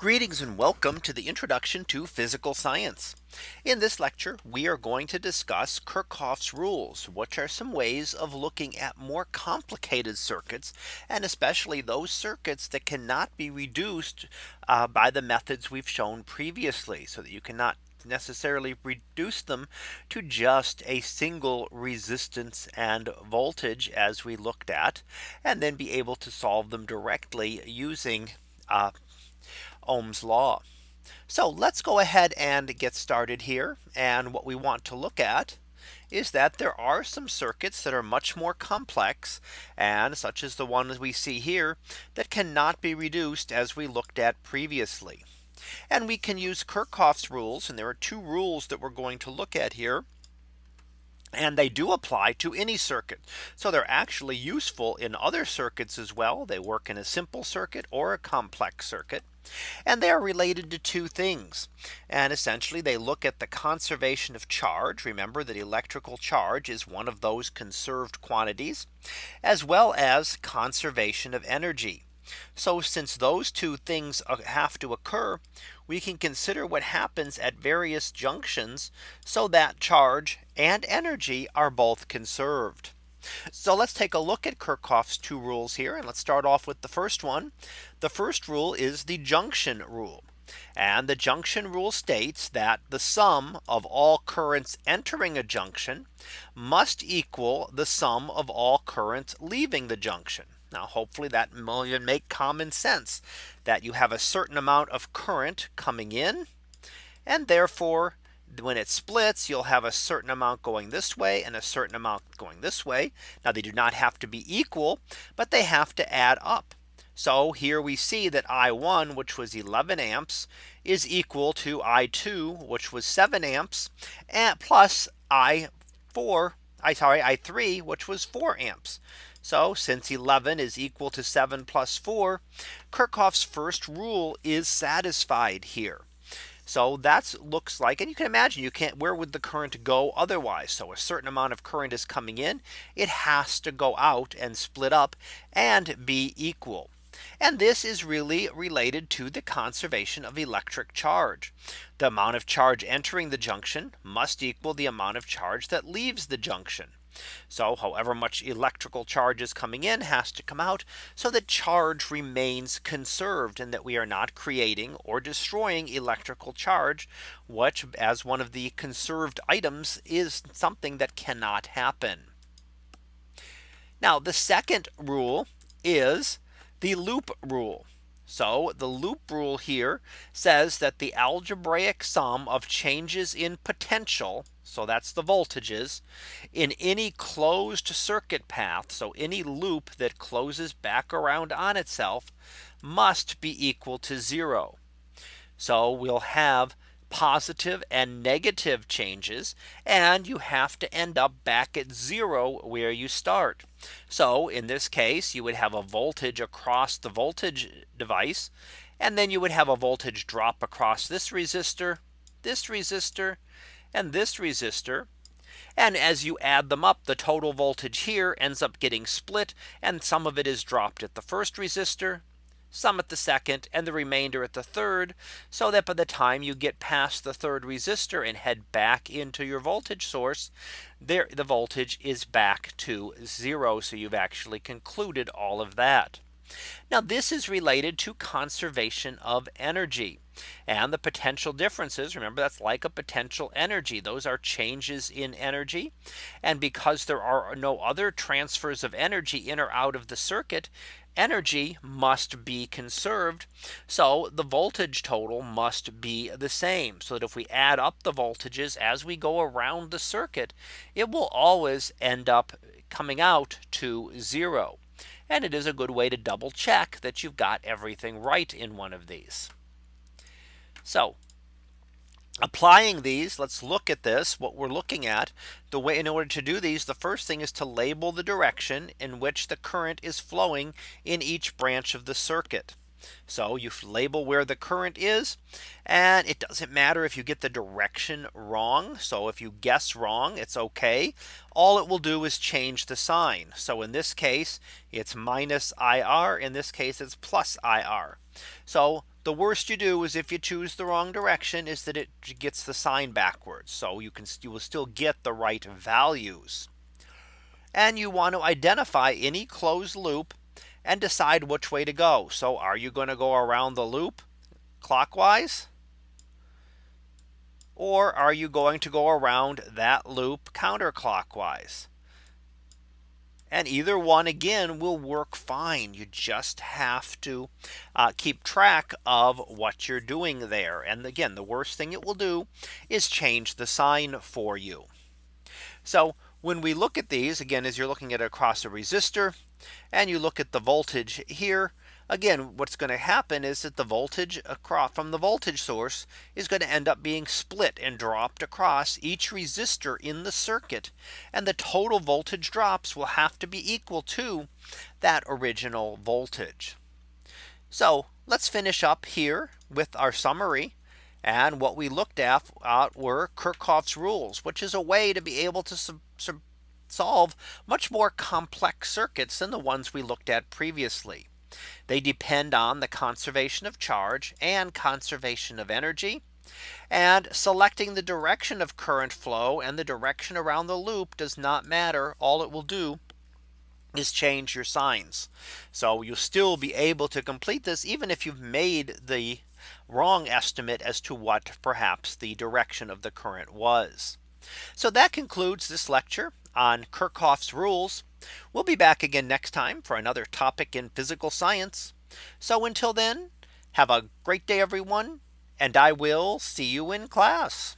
Greetings and welcome to the introduction to physical science. In this lecture, we are going to discuss Kirchhoff's rules, which are some ways of looking at more complicated circuits, and especially those circuits that cannot be reduced uh, by the methods we've shown previously so that you cannot necessarily reduce them to just a single resistance and voltage as we looked at and then be able to solve them directly using uh, Ohm's law. So let's go ahead and get started here. And what we want to look at is that there are some circuits that are much more complex and such as the ones we see here that cannot be reduced as we looked at previously. And we can use Kirchhoff's rules and there are two rules that we're going to look at here. And they do apply to any circuit. So they're actually useful in other circuits as well. They work in a simple circuit or a complex circuit. And they are related to two things. And essentially they look at the conservation of charge. Remember that electrical charge is one of those conserved quantities as well as conservation of energy. So since those two things uh, have to occur, we can consider what happens at various junctions so that charge and energy are both conserved. So let's take a look at Kirchhoff's two rules here. And let's start off with the first one. The first rule is the junction rule. And the junction rule states that the sum of all currents entering a junction must equal the sum of all currents leaving the junction. Now hopefully that will make common sense that you have a certain amount of current coming in. And therefore when it splits, you'll have a certain amount going this way and a certain amount going this way. Now they do not have to be equal, but they have to add up. So here we see that I1, which was 11 amps, is equal to I2, which was 7 amps, and plus I4, I sorry, I3, which was 4 amps. So since 11 is equal to 7 plus 4, Kirchhoff's first rule is satisfied here. So that's looks like and you can imagine you can't where would the current go otherwise. So a certain amount of current is coming in. It has to go out and split up and be equal. And this is really related to the conservation of electric charge. The amount of charge entering the junction must equal the amount of charge that leaves the junction. So however much electrical charge is coming in has to come out so that charge remains conserved and that we are not creating or destroying electrical charge, which as one of the conserved items is something that cannot happen. Now the second rule is the loop rule. So the loop rule here says that the algebraic sum of changes in potential. So that's the voltages in any closed circuit path. So any loop that closes back around on itself must be equal to zero. So we'll have positive and negative changes and you have to end up back at zero where you start. So in this case, you would have a voltage across the voltage device. And then you would have a voltage drop across this resistor, this resistor, and this resistor. And as you add them up, the total voltage here ends up getting split and some of it is dropped at the first resistor some at the second and the remainder at the third so that by the time you get past the third resistor and head back into your voltage source there the voltage is back to zero. So you've actually concluded all of that. Now this is related to conservation of energy and the potential differences. Remember that's like a potential energy. Those are changes in energy. And because there are no other transfers of energy in or out of the circuit, energy must be conserved. So the voltage total must be the same so that if we add up the voltages as we go around the circuit, it will always end up coming out to zero. And it is a good way to double check that you've got everything right in one of these. So applying these let's look at this what we're looking at the way in order to do these the first thing is to label the direction in which the current is flowing in each branch of the circuit so you label where the current is and it doesn't matter if you get the direction wrong. So if you guess wrong, it's okay. All it will do is change the sign. So in this case, it's minus IR. In this case, it's plus IR. So the worst you do is if you choose the wrong direction is that it gets the sign backwards. So you can you will still get the right values. And you want to identify any closed loop and decide which way to go. So are you going to go around the loop clockwise? Or are you going to go around that loop counterclockwise? And either one again will work fine. You just have to uh, keep track of what you're doing there. And again, the worst thing it will do is change the sign for you. So when we look at these again, as you're looking at across a resistor, and you look at the voltage here, again, what's going to happen is that the voltage across from the voltage source is going to end up being split and dropped across each resistor in the circuit. And the total voltage drops will have to be equal to that original voltage. So let's finish up here with our summary. And what we looked at were Kirchhoff's rules, which is a way to be able to solve much more complex circuits than the ones we looked at previously. They depend on the conservation of charge and conservation of energy. And selecting the direction of current flow and the direction around the loop does not matter. All it will do is change your signs. So you'll still be able to complete this even if you've made the wrong estimate as to what perhaps the direction of the current was. So that concludes this lecture on Kirchhoff's rules. We'll be back again next time for another topic in physical science. So until then, have a great day, everyone, and I will see you in class.